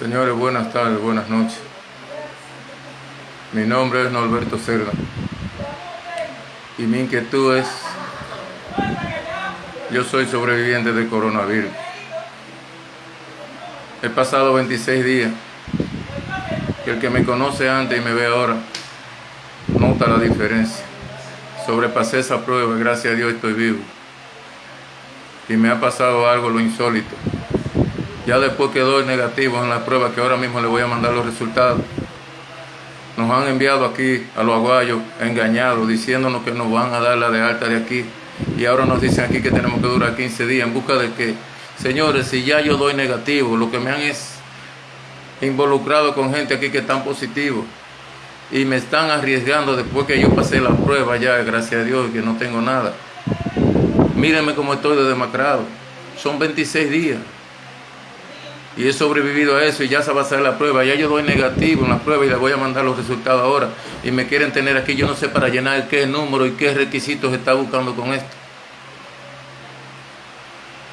Señores, buenas tardes, buenas noches. Mi nombre es Norberto Cerda y mi inquietud es, yo soy sobreviviente de coronavirus. He pasado 26 días que el que me conoce antes y me ve ahora nota la diferencia. Sobrepasé esa prueba, gracias a Dios estoy vivo. Y me ha pasado algo lo insólito. Ya después quedó negativo en la prueba que ahora mismo le voy a mandar los resultados. Nos han enviado aquí a los aguayos engañados, diciéndonos que nos van a dar la de alta de aquí. Y ahora nos dicen aquí que tenemos que durar 15 días en busca de que, señores, si ya yo doy negativo, lo que me han es involucrado con gente aquí que están positivos y me están arriesgando después que yo pasé la prueba ya, gracias a Dios, que no tengo nada. Mírenme cómo estoy de demacrado. Son 26 días y he sobrevivido a eso y ya se va a hacer la prueba. Ya yo doy negativo en la prueba y le voy a mandar los resultados ahora. Y me quieren tener aquí, yo no sé para llenar qué número y qué requisitos está buscando con esto.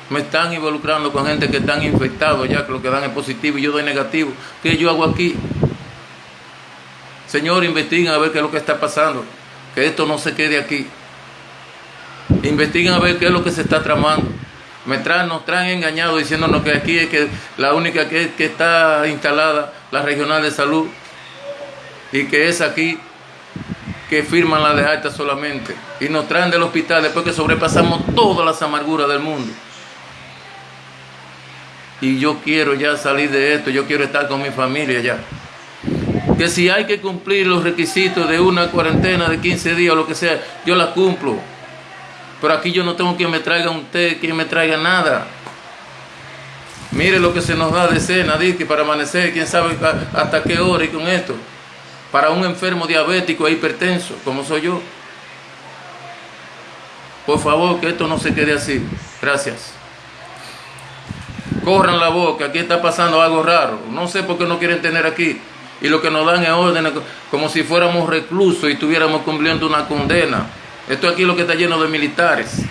Me están involucrando con gente que están infectados ya, que lo que dan es positivo y yo doy negativo. ¿Qué yo hago aquí? Señor, investiguen a ver qué es lo que está pasando. Que esto no se quede aquí. Investiguen a ver qué es lo que se está tramando me nos traen engañados diciéndonos que aquí es que la única que, que está instalada, la regional de salud, y que es aquí que firman la de alta solamente. Y nos traen del hospital después que sobrepasamos todas las amarguras del mundo. Y yo quiero ya salir de esto, yo quiero estar con mi familia ya. Que si hay que cumplir los requisitos de una cuarentena de 15 días o lo que sea, yo la cumplo. Pero aquí yo no tengo quien me traiga un té, quien me traiga nada. Mire lo que se nos da de cena, que para amanecer, quién sabe hasta qué hora y con esto. Para un enfermo diabético e hipertenso, como soy yo. Por favor, que esto no se quede así. Gracias. Corran la boca, aquí está pasando algo raro. No sé por qué no quieren tener aquí. Y lo que nos dan es órdenes como si fuéramos reclusos y estuviéramos cumpliendo una condena. Esto aquí es lo que está lleno de militares.